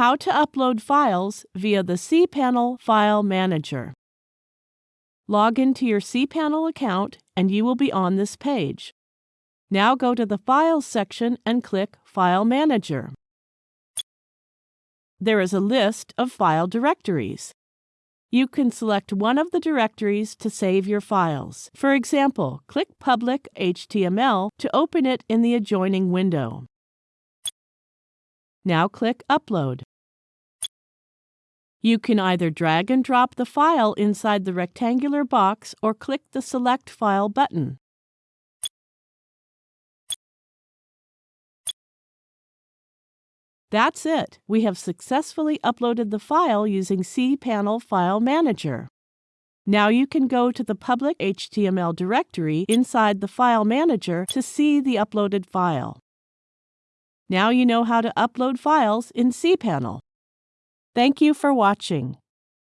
How to upload files via the cPanel File Manager. Log into your cPanel account and you will be on this page. Now go to the Files section and click File Manager. There is a list of file directories. You can select one of the directories to save your files. For example, click Public HTML to open it in the adjoining window. Now click Upload. You can either drag and drop the file inside the rectangular box or click the Select File button. That's it. We have successfully uploaded the file using cPanel File Manager. Now you can go to the public HTML directory inside the File Manager to see the uploaded file. Now you know how to upload files in cPanel. Thank you for watching.